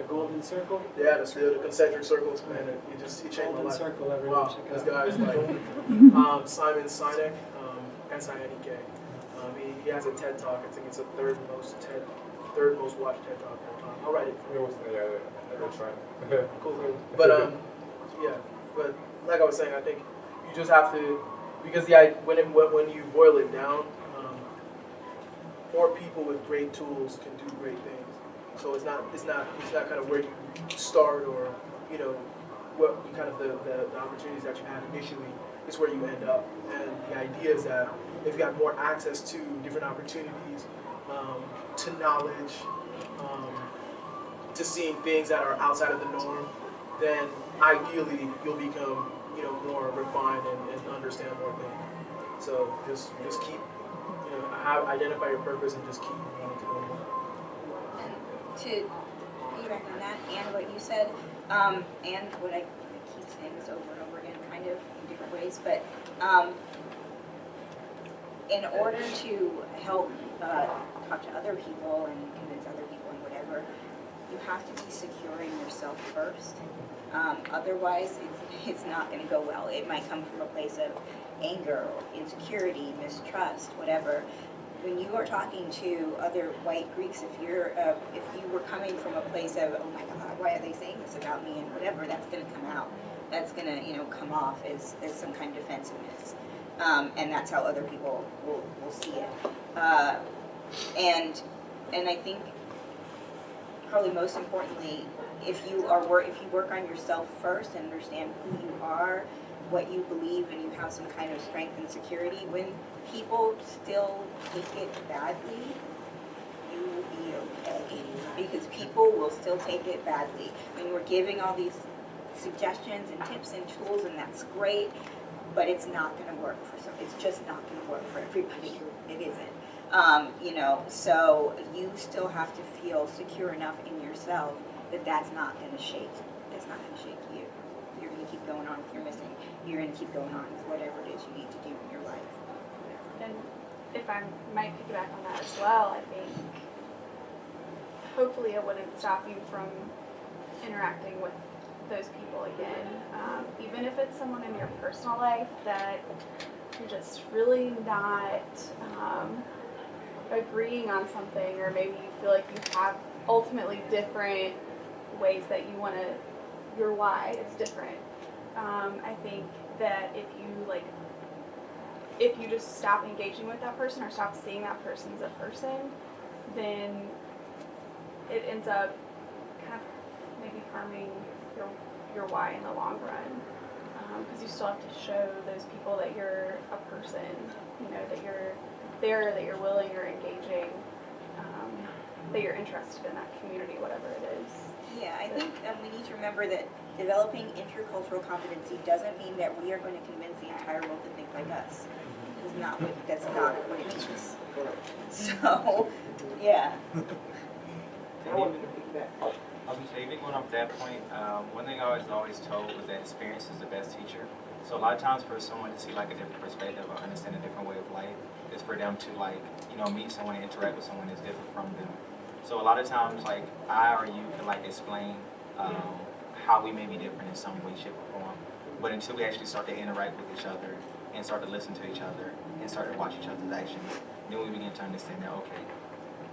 The golden circle. Yeah, the, the concentric circles, man. It, it just he changed my Golden life. circle. Everyone Wow, check this it out. guy is like um, Simon Sinek, um, S-I-N-E-K. Um, he, he has a TED Talk. I think it's the third most TED, third most watched TED Talk of all time. I'll write it. for It you. was, yeah, I was trying. Cool. But um, yeah. But like I was saying, I think you just have to because the i- when it when, when you boil it down, um, more people with great tools can do great things. So it's not it's not it's not kind of where you start or you know what you kind of the, the, the opportunities that you have initially is where you end up. And the idea is that if you have more access to different opportunities, um, to knowledge, um, to seeing things that are outside of the norm, then ideally you'll become you know more refined and, and understand more things. So just just keep you know identify your purpose and just keep to piggyback on that and what you said, um, and what I, I keep saying this over and over again, kind of in different ways, but um, in order to help uh, talk to other people and convince other people and whatever, you have to be securing yourself first. Um, otherwise, it's, it's not going to go well. It might come from a place of anger, insecurity, mistrust, whatever. When you are talking to other white Greeks, if you're uh, if you were coming from a place of oh my God, why are they saying this about me and whatever, that's going to come out. That's going to you know come off as, as some kind of defensiveness, um, and that's how other people will, will see it. Uh, and and I think probably most importantly, if you are if you work on yourself first and understand who you are, what you believe, and you have some kind of strength and security, when people still take it badly, you will be okay. Because people will still take it badly. When we're giving all these suggestions and tips and tools, and that's great, but it's not going to work for some. It's just not going to work for everybody. It isn't. Um, you know, so you still have to feel secure enough in yourself that that's not going to shake. That's not going to shake you. You're going to keep going on with your missing. You're going to keep going on with whatever it is you need to do in your life. And if I might piggyback on that as well, I think hopefully it wouldn't stop you from interacting with those people again. Um, even if it's someone in your personal life that you're just really not um, agreeing on something, or maybe you feel like you have ultimately different ways that you want to, your why is different. Um, I think that if you like if you just stop engaging with that person or stop seeing that person as a person, then it ends up kind of maybe harming your your why in the long run. Because you still have to show those people that you're a person, you know, that you're there, that you're willing, you're engaging, um, that you're interested in that community, whatever it is. Yeah, I think um, we need to remember that developing intercultural competency doesn't mean that we are going to convince the entire world to think like us. It's not what, that's not what it means. So, yeah. I wanted to piggyback. I was even going off that point, um, one thing I was always told was that experience is the best teacher. So a lot of times for someone to see like a different perspective or understand a different way of life is for them to like, you know, meet someone and interact with someone that's different from them. So a lot of times like I or you can like explain um, how we may be different in some way, shape, or form. But until we actually start to interact with each other and start to listen to each other and start to watch each other's actions, then we begin to understand that okay,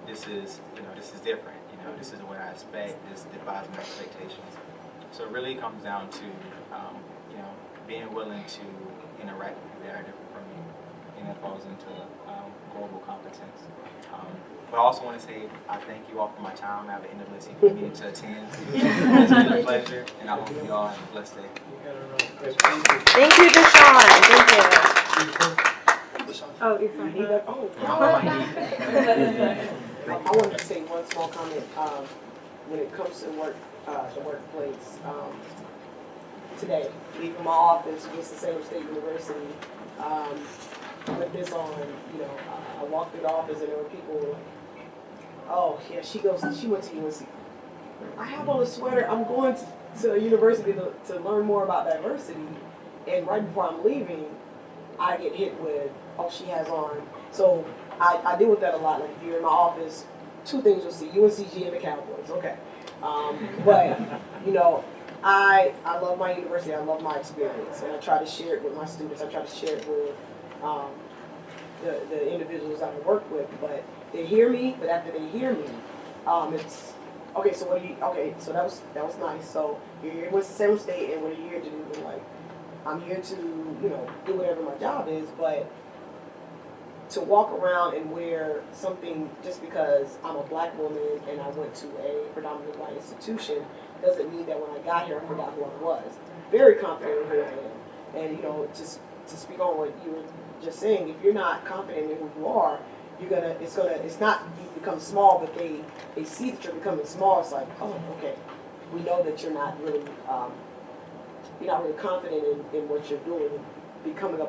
this is you know this is different. You know this is what I expect. This defies my expectations. So it really comes down to um, you know being willing to interact with people that are different from you, and that falls into um, global competence. Um, but I also want to say I thank you all for my time. I have an NAACP meeting to attend. It's been a pleasure, and I hope you all have a blessed day. Thank you, Deshaun. Thank you. Oh, you're fine. Oh, I I wanted to say one small comment, um, when it comes to work, uh, the workplace, um, today, leaving my office, Winston Salem State University, um, with this on, you know, I- I walked through the office and there were people like, oh, yeah, she goes, she went to UNC. I have on a sweater, I'm going to, to university to, to learn more about diversity, and right before I'm leaving, I get hit with, oh, she has on. So I, I deal with that a lot. Like if you're in my office, two things you'll see: UNCG and the Cowboys. Okay, um, but you know, I I love my university. I love my experience, and I try to share it with my students. I try to share it with um, the the individuals I work with. But they hear me, but after they hear me, um, it's okay. So what do you? Okay, so that was that was nice. So you're here with Salem State, and what are you here to do? And like, I'm here to you know do whatever my job is, but to walk around and wear something just because I'm a black woman and I went to a predominantly white institution doesn't mean that when I got here I forgot who I was. Very confident in who I am. And you know, just to speak on what you were just saying, if you're not confident in who you are, you're gonna it's gonna it's not you become small but they they see that you're becoming small, it's like, oh, okay. We know that you're not really um, you're not really confident in, in what you're doing, becoming a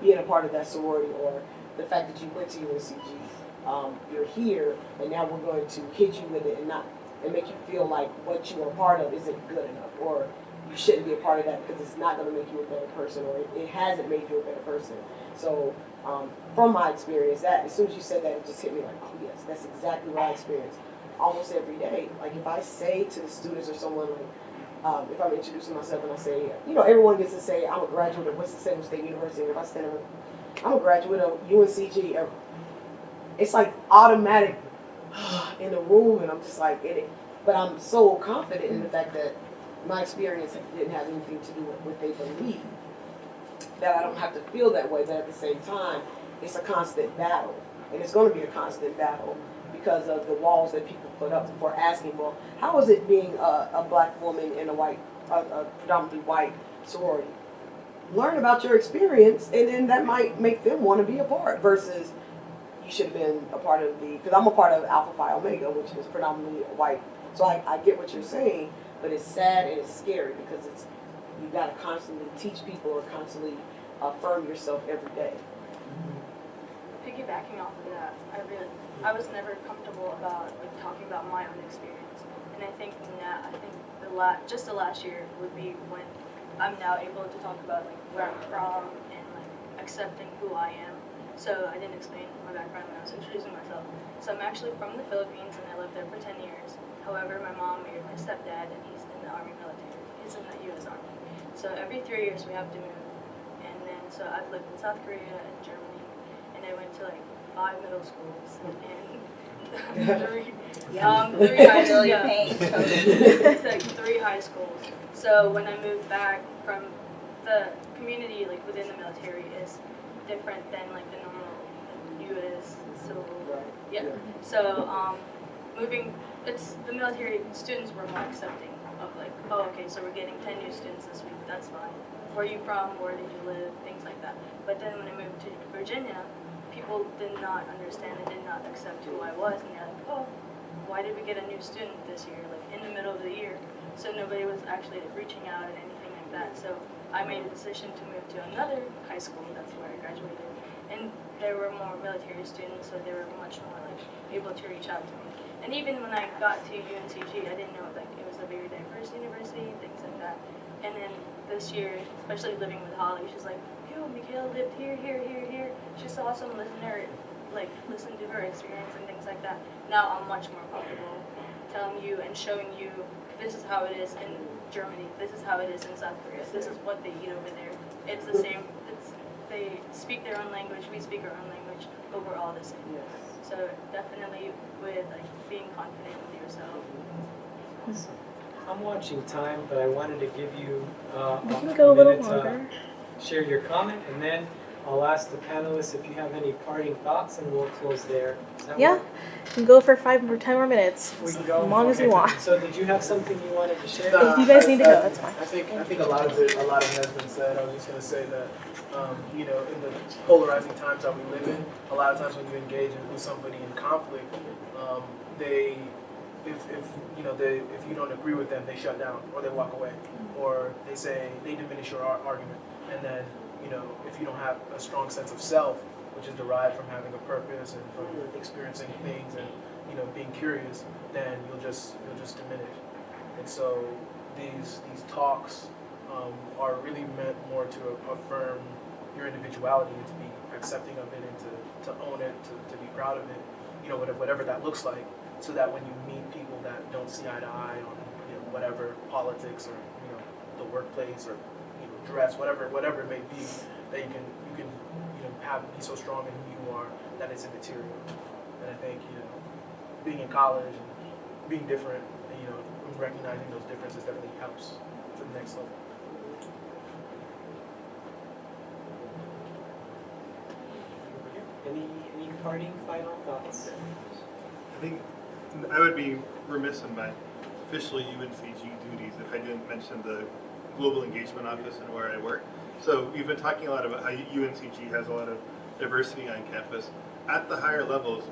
being a part of that sorority or the fact that you went to UNCG. Um, you're here and now we're going to hit you with it and not and make you feel like what you are part of isn't good enough or you shouldn't be a part of that because it's not going to make you a better person or it, it hasn't made you a better person. So um, from my experience, that as soon as you said that, it just hit me like, oh yes, that's exactly what I experience almost every day. Like if I say to the students or someone like, um, if I'm introducing myself and I say, you know, everyone gets to say I'm a graduate of Winston-Salem State University. If I stand up, I'm a graduate of UNCG. It's like automatic in the room, and I'm just like, it, but I'm so confident in the fact that my experience didn't have anything to do with what they believe. That I don't have to feel that way, but at the same time, it's a constant battle. And it's going to be a constant battle because of the walls that people put up for asking, well, how is it being a, a black woman in a white, a, a predominantly white sorority? Learn about your experience, and then that might make them want to be a part versus you should have been a part of the, because I'm a part of Alpha Phi Omega, which is predominantly white. So I, I get what you're saying, but it's sad and it's scary because it's, you gotta constantly teach people or constantly affirm yourself every day. Piggybacking off of that, I really, I was never comfortable about like talking about my own experience, and I think now, I think the la, just the last year would be when I'm now able to talk about like where I'm from and like accepting who I am. So I didn't explain my background when I was introducing myself. So I'm actually from the Philippines and I lived there for 10 years. However, my mom married my stepdad and he's in the Army military. He's in the U.S. Army. So every three years we have to move. And then, so I've lived in South Korea and Germany. And I went to like five middle schools and three, um, three high schools. Yeah. It's like three high schools. So when I moved back from the community, like within the military, is different than like the normal U.S. civil. Yeah. So um, moving, it's the military students were more accepting of like, oh, okay, so we're getting ten new students this week. That's fine. Where are you from? Where did you live? Things like that. But then when I moved to Virginia, people did not understand and did not accept who I was, and they're like, oh, why did we get a new student this year? Like in the middle of the year. So nobody was actually reaching out and anything like that. So I made a decision to move to another high school. That's where I graduated. And there were more military students, so they were much more like able to reach out to me. And even when I got to UNCG, I didn't know like it was a very diverse university, things like that. And then this year, especially living with Holly, she's like, yo, Mikhail lived here, here, here, here. She's awesome. Listen to her, like listen to her experience and things like that. Now I'm much more comfortable telling you and showing you this is how it is in Germany. This is how it is in South Korea. This is what they eat over there. It's the same. It's they speak their own language. We speak our own language, but we're all the same. So definitely with like being confident with yourself. I'm watching time, but I wanted to give you uh, We can a go a little minute to longer. share your comment, and then I'll ask the panelists if you have any parting thoughts, and we'll close there. Yeah, work? you can go for five or ten more minutes, We as can go. as long as you want. So did you have something you wanted to share? Nah, If you guys I- need to go, that's fine. I think I think a lot of it a lot of it has been said. I was just gonna say that um, you know in the polarizing times that we live in, a lot of times when you engage with somebody in conflict, um, they if, if you know they if you don't agree with them, they shut down or they walk away. Or they say they diminish your ar- argument, and then you know if you don't have a strong sense of self, which is derived from having a purpose and from experiencing things and you know being curious, then you'll just you'll just diminish. And so these these talks um, are really meant more to affirm your individuality and to be accepting of it and to, to own it, to, to be proud of it, you know, whatever, whatever that looks like, so that when you meet people that don't see eye to eye on, you know, whatever politics or, you know, the workplace or, you know, dress, whatever, whatever it may be, that you can, you can, you know, have, be so strong in who you are that it's immaterial. And I think, you know, being in college and being different, you know, recognizing those differences definitely helps to the next level. Any any parting final thoughts? I think I would be remiss in my official UNCG duties if I didn't mention the Global Engagement Office and where I work. So we've been talking a lot about how UNCG has a lot of diversity on campus. At the higher levels,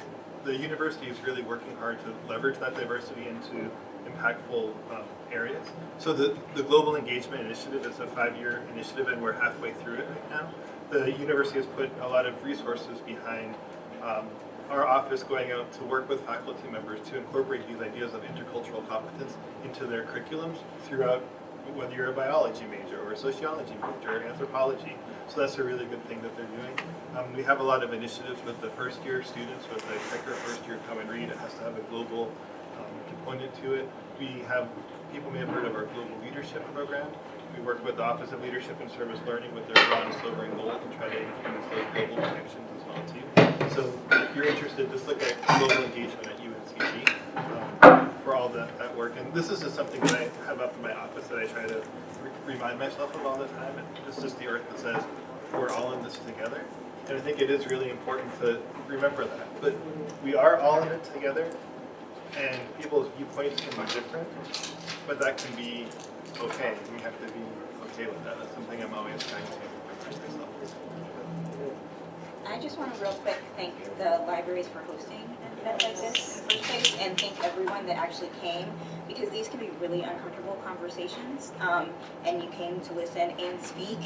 the university is really working hard to leverage that diversity into impactful um, areas. So the, the Global Engagement Initiative is a five-year initiative and we're halfway through it right now. The university has put a lot of resources behind um, our office going out to work with faculty members to incorporate these ideas of intercultural competence into their curriculums throughout whether you're a biology major or a sociology major or anthropology. So that's a really good thing that they're doing. Um, we have a lot of initiatives with the first year students with the Keker first year come and read. It has to have a global um, component to it. We have, people may have heard of our global leadership program. We work with the Office of Leadership and Service Learning with their bronze, silver, and gold and try to influence those global connections as well too. So you're interested, just look at global engagement at UNCG um, for all that, that work. And this is just something that I have up in my office that I try to re- remind myself of all the time. And It's just the earth that says we're all in this together. And I think it is really important to remember that. But we are all in it together, and people's viewpoints can be different, but that can be okay. We have to be okay with that. That's something I'm always trying to myself. I just want to real quick thank the libraries for hosting an event like this in first place and thank everyone that actually came because these can be really uncomfortable conversations um, and you came to listen and speak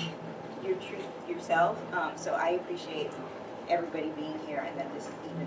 your truth yourself. Um, so I appreciate everybody being here and that this even